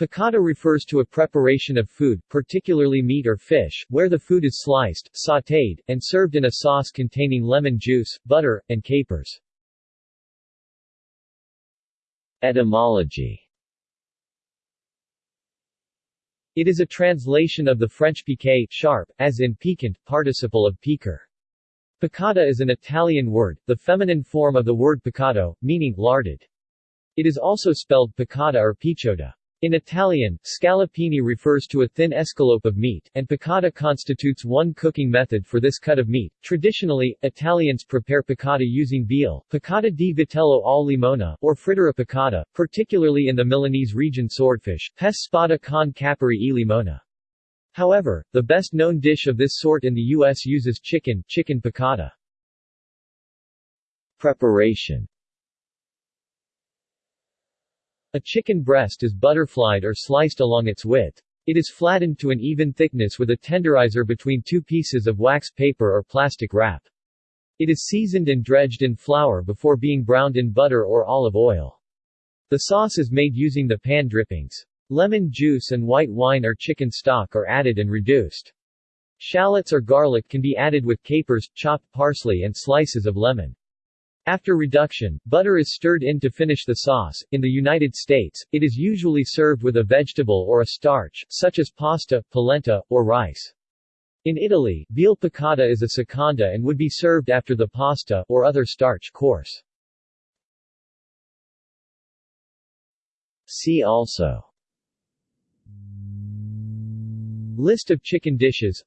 Piccata refers to a preparation of food, particularly meat or fish, where the food is sliced, sautéed, and served in a sauce containing lemon juice, butter, and capers. Etymology It is a translation of the French piqué sharp, as in piquant, participle of piquer. Piccata is an Italian word, the feminine form of the word piccato, meaning larded. It is also spelled piccata or picciotta. In Italian, scallopini refers to a thin escalope of meat, and piccata constitutes one cooking method for this cut of meat. Traditionally, Italians prepare piccata using veal, piccata di vitello al limone, or frittata piccata, particularly in the Milanese region swordfish, pes spada con capri e limona. However, the best-known dish of this sort in the U.S. uses chicken, chicken piccata. Preparation a chicken breast is butterflied or sliced along its width. It is flattened to an even thickness with a tenderizer between two pieces of wax paper or plastic wrap. It is seasoned and dredged in flour before being browned in butter or olive oil. The sauce is made using the pan drippings. Lemon juice and white wine or chicken stock are added and reduced. Shallots or garlic can be added with capers, chopped parsley and slices of lemon. After reduction, butter is stirred in to finish the sauce. In the United States, it is usually served with a vegetable or a starch, such as pasta, polenta, or rice. In Italy, veal piccata is a seconda and would be served after the pasta or other starch course. See also List of chicken dishes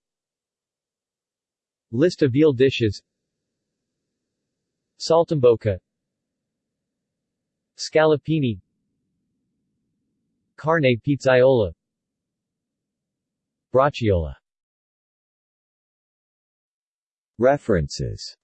List of veal dishes Saltimbocca Scallopini Carne pizzaiola. Braciola References